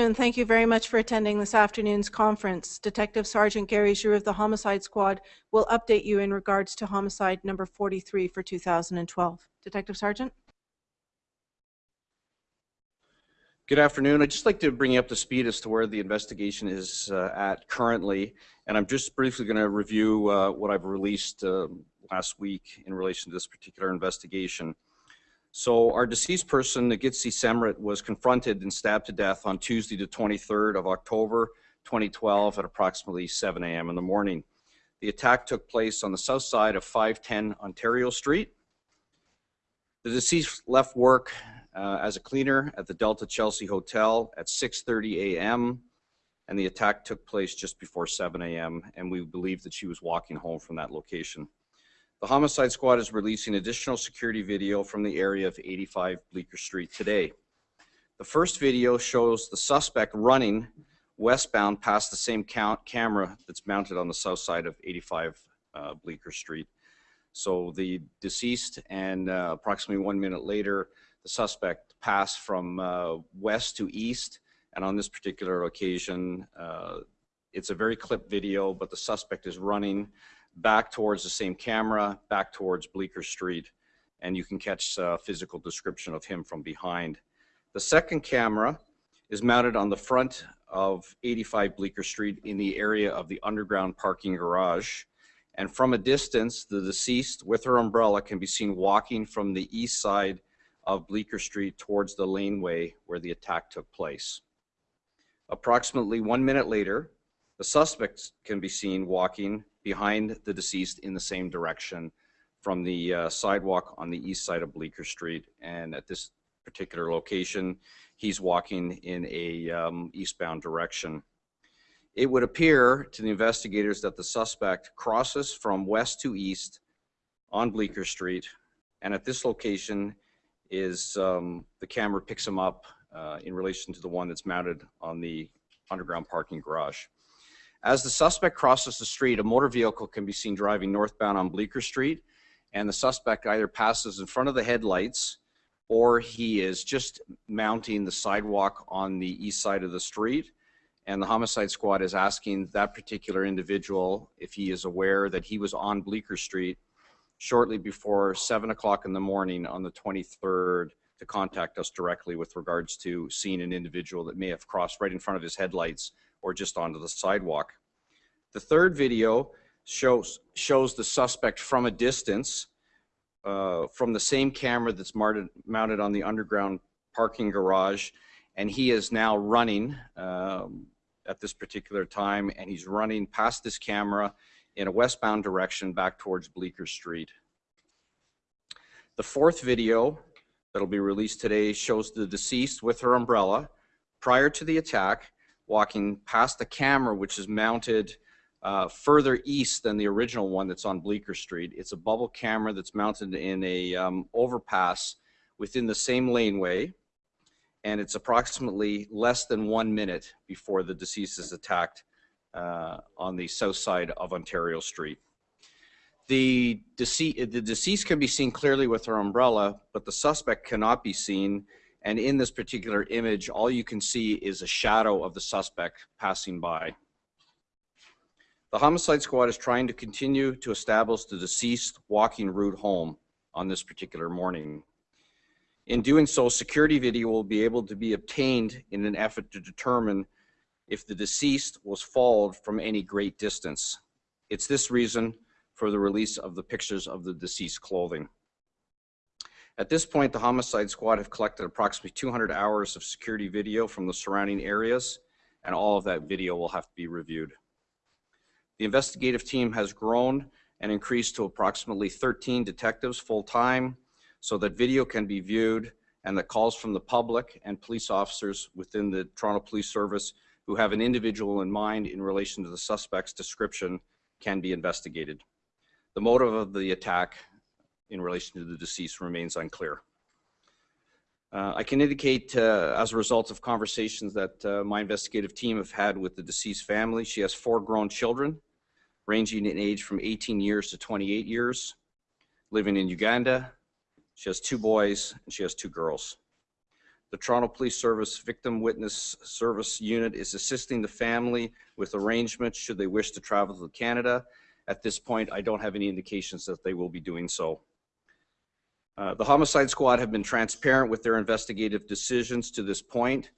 Thank you very much for attending this afternoon's conference. Detective Sergeant Gary Giroux of the Homicide Squad will update you in regards to homicide number 43 for 2012. Detective Sergeant? Good afternoon. I'd just like to bring you up to speed as to where the investigation is uh, at currently. And I'm just briefly going to review uh, what I've released uh, last week in relation to this particular investigation. So our deceased person, Nagitsi Semrit, was confronted and stabbed to death on Tuesday, the 23rd of October, 2012 at approximately 7 a.m. in the morning. The attack took place on the south side of 510 Ontario Street. The deceased left work uh, as a cleaner at the Delta Chelsea Hotel at 6.30 a.m. and the attack took place just before 7 a.m. and we believe that she was walking home from that location. The homicide squad is releasing additional security video from the area of 85 Bleecker Street today. The first video shows the suspect running westbound past the same count camera that's mounted on the south side of 85 uh, Bleecker Street. So the deceased and uh, approximately one minute later, the suspect passed from uh, west to east. And on this particular occasion, uh, it's a very clipped video, but the suspect is running back towards the same camera, back towards Bleecker Street, and you can catch a physical description of him from behind. The second camera is mounted on the front of 85 Bleecker Street in the area of the underground parking garage. And from a distance, the deceased with her umbrella can be seen walking from the east side of Bleecker Street towards the laneway where the attack took place. Approximately one minute later, the suspect can be seen walking behind the deceased in the same direction from the uh, sidewalk on the east side of Bleecker Street. And at this particular location, he's walking in a um, eastbound direction. It would appear to the investigators that the suspect crosses from west to east on Bleecker Street. And at this location is um, the camera picks him up uh, in relation to the one that's mounted on the underground parking garage. As the suspect crosses the street, a motor vehicle can be seen driving northbound on Bleecker Street, and the suspect either passes in front of the headlights or he is just mounting the sidewalk on the east side of the street. And the homicide squad is asking that particular individual if he is aware that he was on Bleecker Street shortly before 7 o'clock in the morning on the 23rd to contact us directly with regards to seeing an individual that may have crossed right in front of his headlights or just onto the sidewalk. The third video shows, shows the suspect from a distance uh, from the same camera that's mounted, mounted on the underground parking garage and he is now running um, at this particular time and he's running past this camera in a westbound direction back towards Bleecker Street. The fourth video that'll be released today shows the deceased with her umbrella prior to the attack walking past the camera, which is mounted uh, further east than the original one that's on Bleecker Street. It's a bubble camera that's mounted in a um, overpass within the same laneway, and it's approximately less than one minute before the deceased is attacked uh, on the south side of Ontario Street. The, dece the deceased can be seen clearly with her umbrella, but the suspect cannot be seen and in this particular image, all you can see is a shadow of the suspect passing by. The homicide squad is trying to continue to establish the deceased walking route home on this particular morning. In doing so, security video will be able to be obtained in an effort to determine if the deceased was followed from any great distance. It's this reason for the release of the pictures of the deceased clothing. At this point, the homicide squad have collected approximately 200 hours of security video from the surrounding areas, and all of that video will have to be reviewed. The investigative team has grown and increased to approximately 13 detectives full-time so that video can be viewed and that calls from the public and police officers within the Toronto Police Service who have an individual in mind in relation to the suspect's description can be investigated. The motive of the attack in relation to the deceased remains unclear. Uh, I can indicate uh, as a result of conversations that uh, my investigative team have had with the deceased family, she has four grown children ranging in age from 18 years to 28 years, living in Uganda. She has two boys and she has two girls. The Toronto Police Service Victim Witness Service Unit is assisting the family with arrangements should they wish to travel to Canada. At this point, I don't have any indications that they will be doing so. Uh, The Homicide Squad have been transparent with their investigative decisions to this point.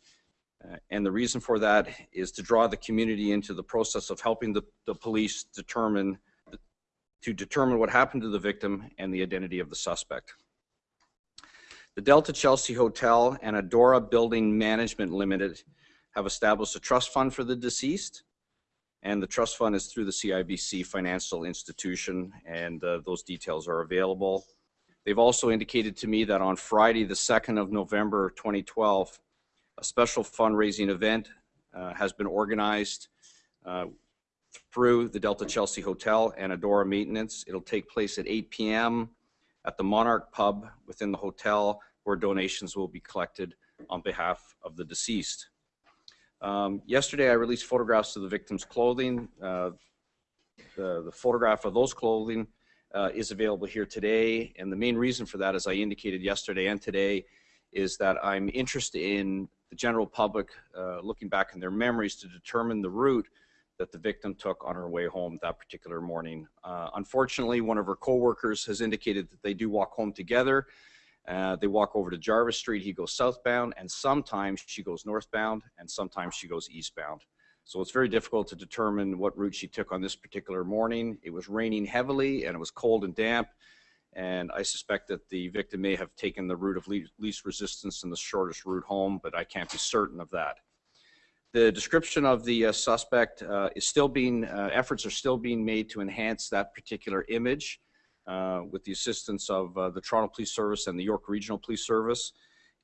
Uh, And the reason for that is to draw the community into the process of helping the, the police determine, to determine what happened to the victim and the identity of the suspect. The Delta Chelsea Hotel and Adora Building Management Limited have established a trust fund for the deceased. And the trust fund is through the CIBC Financial Institution, and uh, those details are available. They've also indicated to me that on Friday, the 2nd of November 2012, a special fundraising event uh, has been organized uh, through the Delta Chelsea Hotel and Adora Maintenance. It'll take place at 8 p.m. at the Monarch Pub within the hotel where donations will be collected on behalf of the deceased. Um, yesterday, I released photographs of the victim's clothing. Uh, the, the photograph of those clothing uh, is available here today. And the main reason for that, as I indicated yesterday and today, is that I'm interested in the general public uh, looking back in their memories to determine the route that the victim took on her way home that particular morning. Uh, unfortunately, one of her coworkers has indicated that they do walk home together. Uh, they walk over to Jarvis Street. He goes southbound, and sometimes she goes northbound, and sometimes she goes eastbound. So it's very difficult to determine what route she took on this particular morning. It was raining heavily, and it was cold and damp. And I suspect that the victim may have taken the route of least resistance and the shortest route home, but I can't be certain of that. The description of the uh, suspect uh, is still being, uh, efforts are still being made to enhance that particular image uh, with the assistance of uh, the Toronto Police Service and the York Regional Police Service.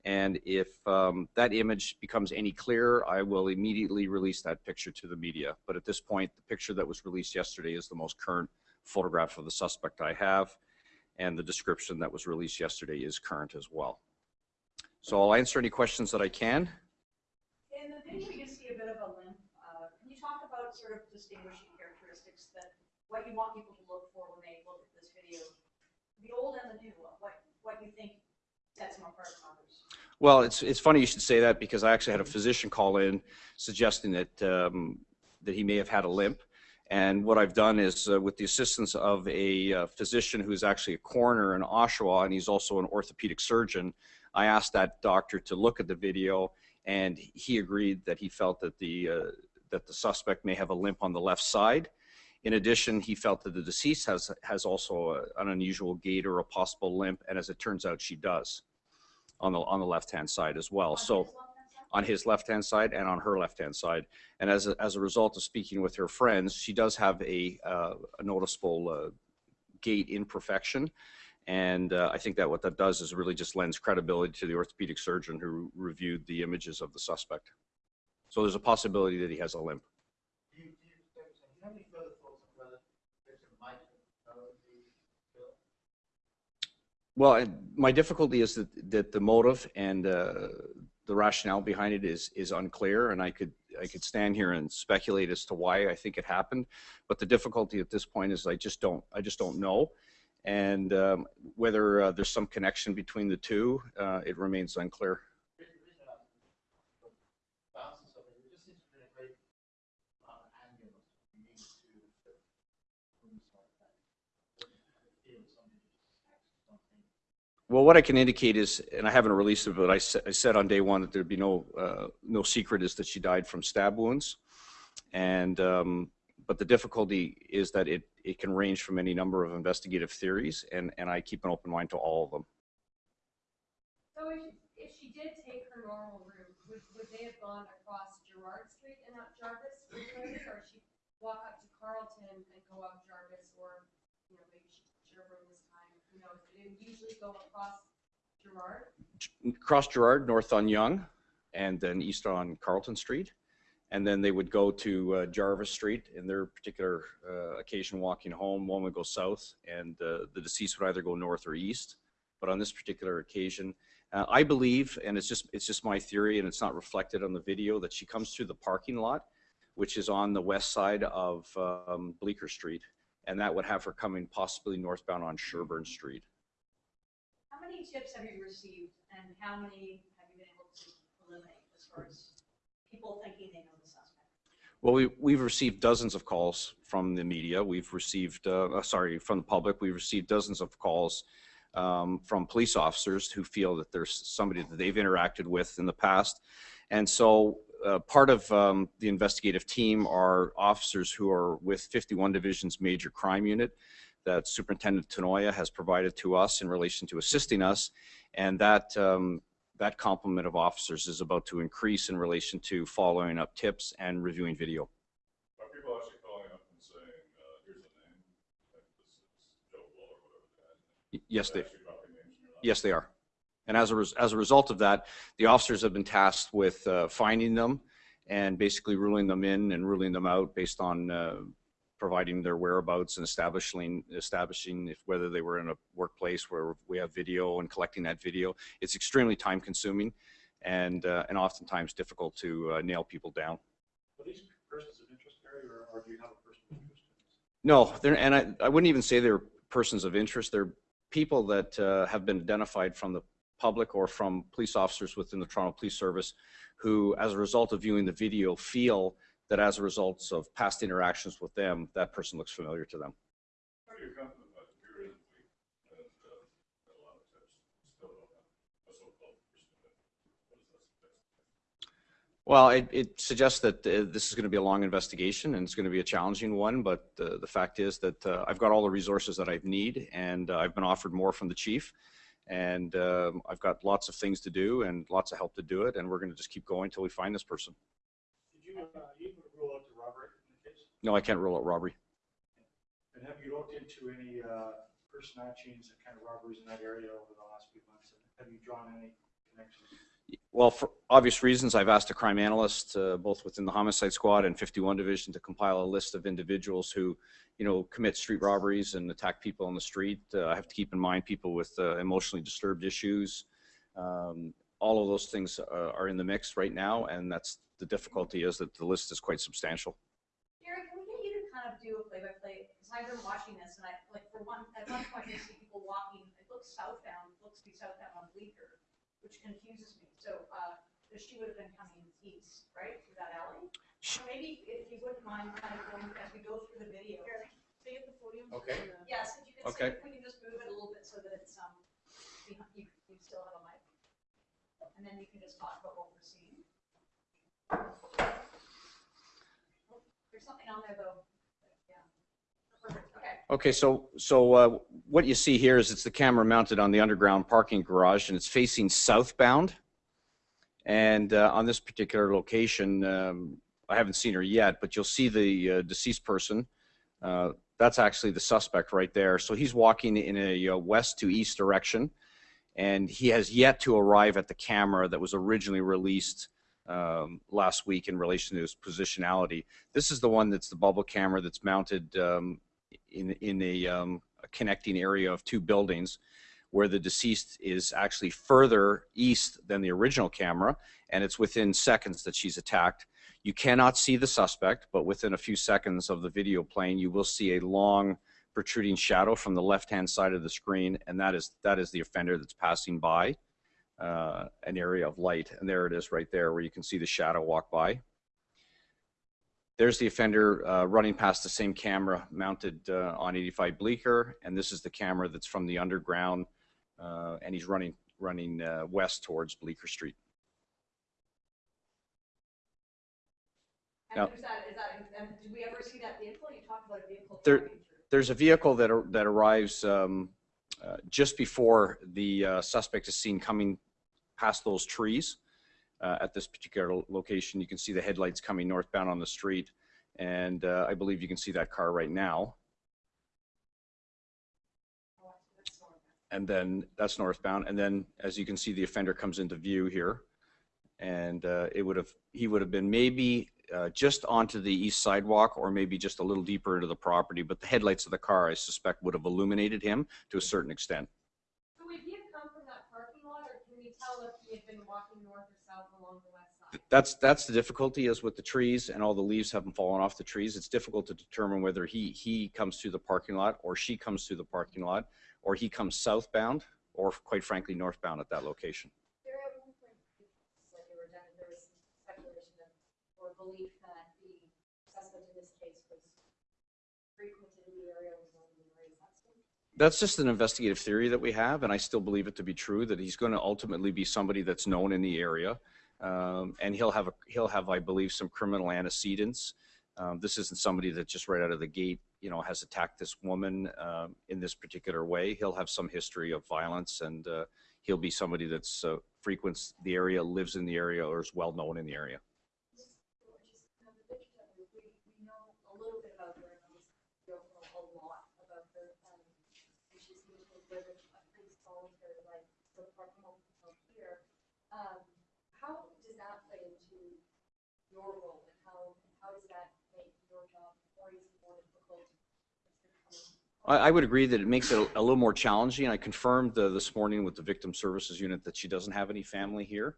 And if um, that image becomes any clearer, I will immediately release that picture to the media. But at this point, the picture that was released yesterday is the most current photograph of the suspect I have. And the description that was released yesterday is current as well. So I'll answer any questions that I can. In the video, you see a bit of a limp. Uh, Can you talk about sort of distinguishing characteristics that, what you want people to look for when they look at this video? The old and the new, what, what you think sets them apart from others? Well, it's, it's funny you should say that because I actually had a physician call in suggesting that, um, that he may have had a limp. And what I've done is, uh, with the assistance of a uh, physician who's actually a coroner in Oshawa, and he's also an orthopedic surgeon, I asked that doctor to look at the video, and he agreed that he felt that the, uh, that the suspect may have a limp on the left side. In addition, he felt that the deceased has, has also a, an unusual gait or a possible limp, and as it turns out, she does on the, on the left-hand side as well. So on his left-hand side and on her left-hand side. And as a, as a result of speaking with her friends, she does have a, uh, a noticeable uh, gait imperfection. And uh, I think that what that does is really just lends credibility to the orthopedic surgeon who reviewed the images of the suspect. So there's a possibility that he has a limp. Do you, do you, do you have any further thoughts on whether the victim might have known the bill? Well, my difficulty is that, that the motive and uh, the rationale behind it is, is unclear, and I could, I could stand here and speculate as to why I think it happened. But the difficulty at this point is I just don't, I just don't know. And um, whether uh, there's some connection between the two, uh, it remains unclear. The reason- the reason I ask is the bounces of it, it just seems to be a great uh, angle you need to fit rooms like that. Feel somebody just text something. Well, what I can indicate is, and I haven't released it, but I said, I said on day one that there'd be no, uh, no secret is that she died from stab wounds. And, um, but the difficulty is that it, it can range from any number of investigative theories, and, and I keep an open mind to all of them. So if, if she did take her normal route, would, would they have gone across Gerrard Street and not Jarvis? Road, Or she walk up to Carlton and go up Jarvis, or, you know, maybe she time, usually go across Gerrard? Cross Gerrard, north on Yonge, and then east on Carlton Street. And then they would go to uh, Jarvis Street in their particular uh, occasion walking home. One would go south, and uh, the deceased would either go north or east. But on this particular occasion, uh, I believe, and it's just it's just my theory, and it's not reflected on the video, that she comes through the parking lot, which is on the west side of um, Bleecker Street, and that would have her coming possibly northbound on Sherbourne Street. How many tips have you received and how many have you been able to eliminate as far as people thinking they know the suspect? Well, we, we've received dozens of calls from the media. We've received, uh, uh, sorry, from the public. We've received dozens of calls um, from police officers who feel that there's somebody that they've interacted with in the past. And so uh, part of um, the investigative team are officers who are with 51 Division's Major Crime Unit that Superintendent Tenoya has provided to us in relation to assisting us. And that, um, that complement of officers is about to increase in relation to following up tips and reviewing video. Are people actually calling up and saying, uh, here's a name, this is Joe Blow whatever the Yes, they, is? Actually dropping names in your line? yes, they are. And as a, res- as a result of that, the officers have been tasked with uh, finding them and basically ruling them in and ruling them out based on uh, providing their whereabouts and establishing, establishing if whether they were in a workplace where we have video and collecting that video. It's extremely time consuming and, uh, and oftentimes difficult to uh, nail people down. Are these persons of interest, Barry, or, or do you have a person of interest? No, they're, and I, I wouldn't even say they're persons of interest. They're people that uh, have been identified from the public or from police officers within the Toronto Police Service who, as a result of viewing the video, feel that as a result of past interactions with them, that person looks familiar to them. How do you come to the fact that you're in the week and, uh, that a lot of times still don't have a so-called person of interest? What does that suggest? Well, it, it suggests that uh, this is going to be a long investigation and it's going to be a challenging one, but uh, the fact is that uh, I've got all the resources that I need and uh, I've been offered more from the chief. And um, I've got lots of things to do and lots of help to do it, and we're going to just keep going until we find this person. Did you, uh, you rule out the robbery in the case? No, I can't rule out robbery. And have you looked into any, uh, changes and kind of robberies in that area over the last few months? Have you drawn any connections? Well, for obvious reasons, I've asked a crime analyst, uh, both within the homicide squad and 51 division, to compile a list of individuals who, you know, commit street robberies and attack people on the street. Uh, I have to keep in mind people with uh, emotionally disturbed issues. Um, all of those things uh, are in the mix right now, and that's the difficulty is that the list is quite substantial. Gary, can we get you to kind of do a play-by-play, because I've been watching this, and I, like, for one, at one point, you see people walking, it looks southbound, looks to be southbound on Bleecker, which confuses me, so, uh, she would have been coming east, right, through that alley? So maybe if you wouldn't mind kind of going, as we go through the video. Stay at the podium. Okay. Yes, if you could, Okay. see we can just move it a little bit so that it's, um, behind- you, you still have a mic. And then you can just talk about what we're seeing. There's something on there though, yeah. Perfect, okay. Okay, so so uh, what you see here is it's the camera mounted on the underground parking garage, and it's facing southbound. And uh, on this particular location, um, I haven't seen her yet, but you'll see the uh, deceased person. Uh, that's actually the suspect right there. So he's walking in a uh, west to east direction, and he has yet to arrive at the camera that was originally released um, last week in relation to his positionality. This is the one that's the bubble camera that's mounted um, in, in a, um, a connecting area of two buildings where the deceased is actually further east than the original camera and it's within seconds that she's attacked. You cannot see the suspect, but within a few seconds of the video playing, you will see a long protruding shadow from the left-hand side of the screen, and that is that is the offender that's passing by uh, an area of light. And there it is right there where you can see the shadow walk by. There's the offender uh, running past the same camera mounted uh, on 85 Bleecker, and this is the camera that's from the underground, and he's running running uh, west towards Bleecker Street. And Now- who's that, is that, and did we ever see that vehicle? You talked about a vehicle. There- There's a vehicle that ar- that arrives um, uh, just before the uh, suspect is seen coming past those trees uh, at this particular location. You can see the headlights coming northbound on the street, and uh, I believe you can see that car right now. Oh, that's normal. And then that's northbound. And then, as you can see, the offender comes into view here, and uh, it would have he would have been maybe uh, just onto the east sidewalk, or maybe just a little deeper into the property. But the headlights of the car, I suspect, would have illuminated him to a certain extent. So would he have come from that parking lot, or can we tell if he had been walking north or south along the west side? That's that's the difficulty is with the trees and all the leaves haven't fallen off the trees. It's difficult to determine whether he he comes through the parking lot or she comes through the parking lot or he comes southbound or quite frankly, northbound at that location. There at one point, like they were done, there was some speculation of, or belief that the suspect in this case was frequented in the area, was known in the area, is that so? That's just an investigative theory that we have, and I still believe it to be true that he's going to ultimately be somebody that's known in the area, um, and he'll have a, he'll have, I believe, some criminal antecedents. Um, this isn't somebody that just right out of the gate, you know, has attacked this woman um, in this particular way. He'll have some history of violence, and uh, he'll be somebody that's uh, frequents the area, lives in the area, or is well known in the area. Um, how does that play into your role, and how, how does that make your job more easy, more difficult? I, would agree that it makes it a, little more challenging. I confirmed this morning with the Victim Services Unit that she doesn't have any family here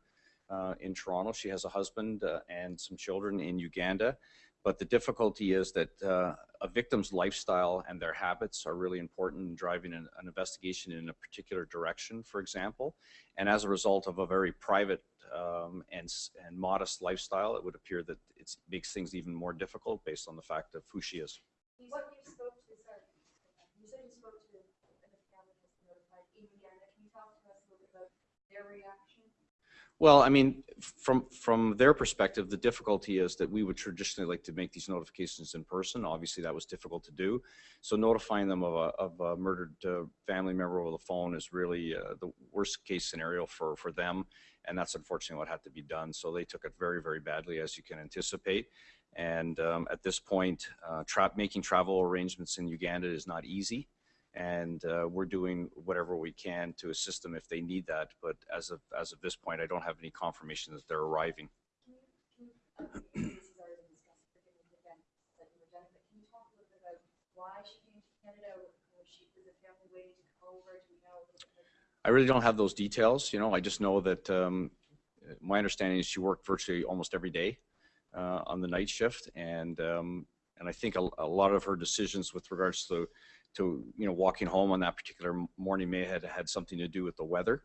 uh, in Toronto. She has a husband uh, and some children in Uganda. But the difficulty is that uh, a victim's lifestyle and their habits are really important in driving an, an investigation in a particular direction, for example. And as a result of a very private um, and, and modest lifestyle, it would appear that it makes things even more difficult based on the fact of who she is. What you spoke to, sorry, you said you spoke to, and the family was notified in Uganda, can you talk to us a little bit about their reaction? Well, I mean, from from their perspective, the difficulty is that we would traditionally like to make these notifications in person. Obviously, that was difficult to do. So notifying them of a, of a murdered uh, family member over the phone is really uh, the worst case scenario for for them, and that's unfortunately what had to be done. So they took it very very badly, as you can anticipate. And um, at this point, uh, tra- making travel arrangements in Uganda is not easy and uh, we're doing whatever we can to assist them if they need that. But as of as of this point, I don't have any confirmation that they're arriving. I really don't have those details. You know, I just know that um, my understanding is she worked virtually almost every day uh, on the night shift, and um, and I think a, a lot of her decisions with regards to to you know walking home on that particular morning may have had something to do with the weather.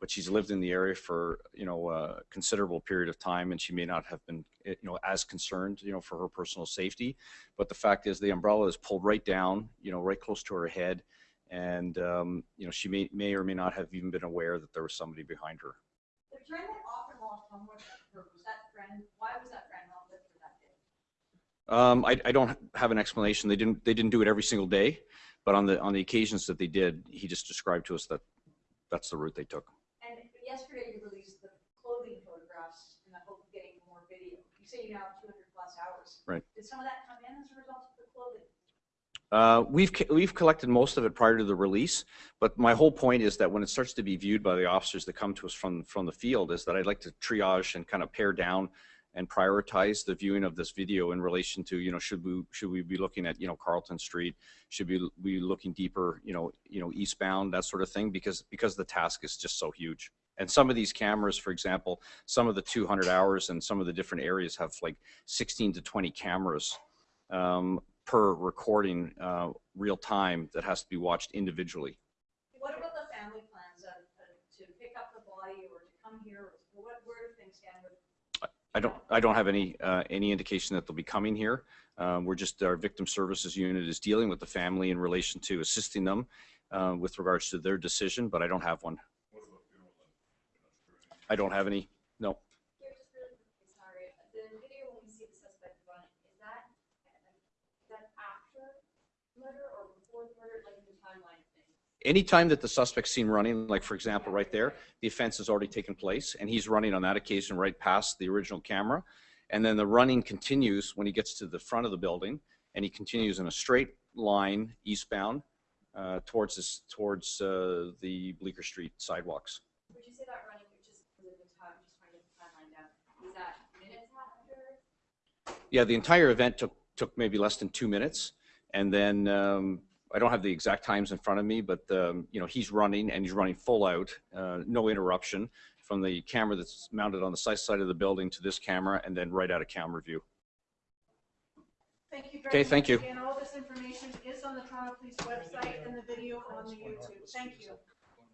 But she's lived in the area for you know a considerable period of time, and she may not have been eh, you know as concerned you know for her personal safety. But the fact is, the umbrella is pulled right down, you know, right close to her head, and um, you know she may may or may not have even been aware that there was somebody behind her. The that often lost home was that friend, why was that friend not with her that day? Um, I, I don't have an explanation. They didn't they didn't do it every single day, but on the on the occasions that they did, he just described to us that that's the route they took. And yesterday you released the clothing photographs in the hope of getting more video. You say you now have two hundred plus hours. Right. Did some of that come in as a result of the clothing? Uh, we've we've collected most of it prior to the release, but my whole point is that when it starts to be viewed by the officers that come to us from from the field, is that I'd like to triage and kind of pare down and prioritize the viewing of this video in relation to you know should we should we be looking at you know Carlton Street, should we be looking deeper you know you know eastbound that sort of thing because because the task is just so huge. And some of these cameras, for example, some of the 200 hours and some of the different areas have like 16 to 20 cameras. Um, per recording uh, real time that has to be watched individually. What about the family plans uh, uh, to pick up the body or to come here? What, where do things stand with? I don't I don't have any uh, any indication that they'll be coming here. Um, we're just our victim services unit is dealing with the family in relation to assisting them uh, with regards to their decision, but I don't have one. What about funeral? I don't have any. No. Here, just really quickly, sorry, the video when we see the suspect run, is that, is that after murder or before the murder, like in the timeline of things? Anytime that the suspect's seen running, like for example, right there, the offense has already taken place, and he's running on that occasion right past the original camera. And then the running continues when he gets to the front of the building, and he continues in a straight line eastbound uh, towards this, towards uh, the Bleecker Street sidewalks. Would you say that running, which is, was it the time, just trying to get the timeline down, is that minutes after? Yeah, the entire event took took maybe less than two minutes, and then um, I don't have the exact times in front of me, but um, you know he's running and he's running full out, uh, no interruption from the camera that's mounted on the side side of the building to this camera, and then right out of camera view. Thank you very Okay, much. thank you. Again, all this information is on the Toronto Police website and the video on the YouTube. Thank you.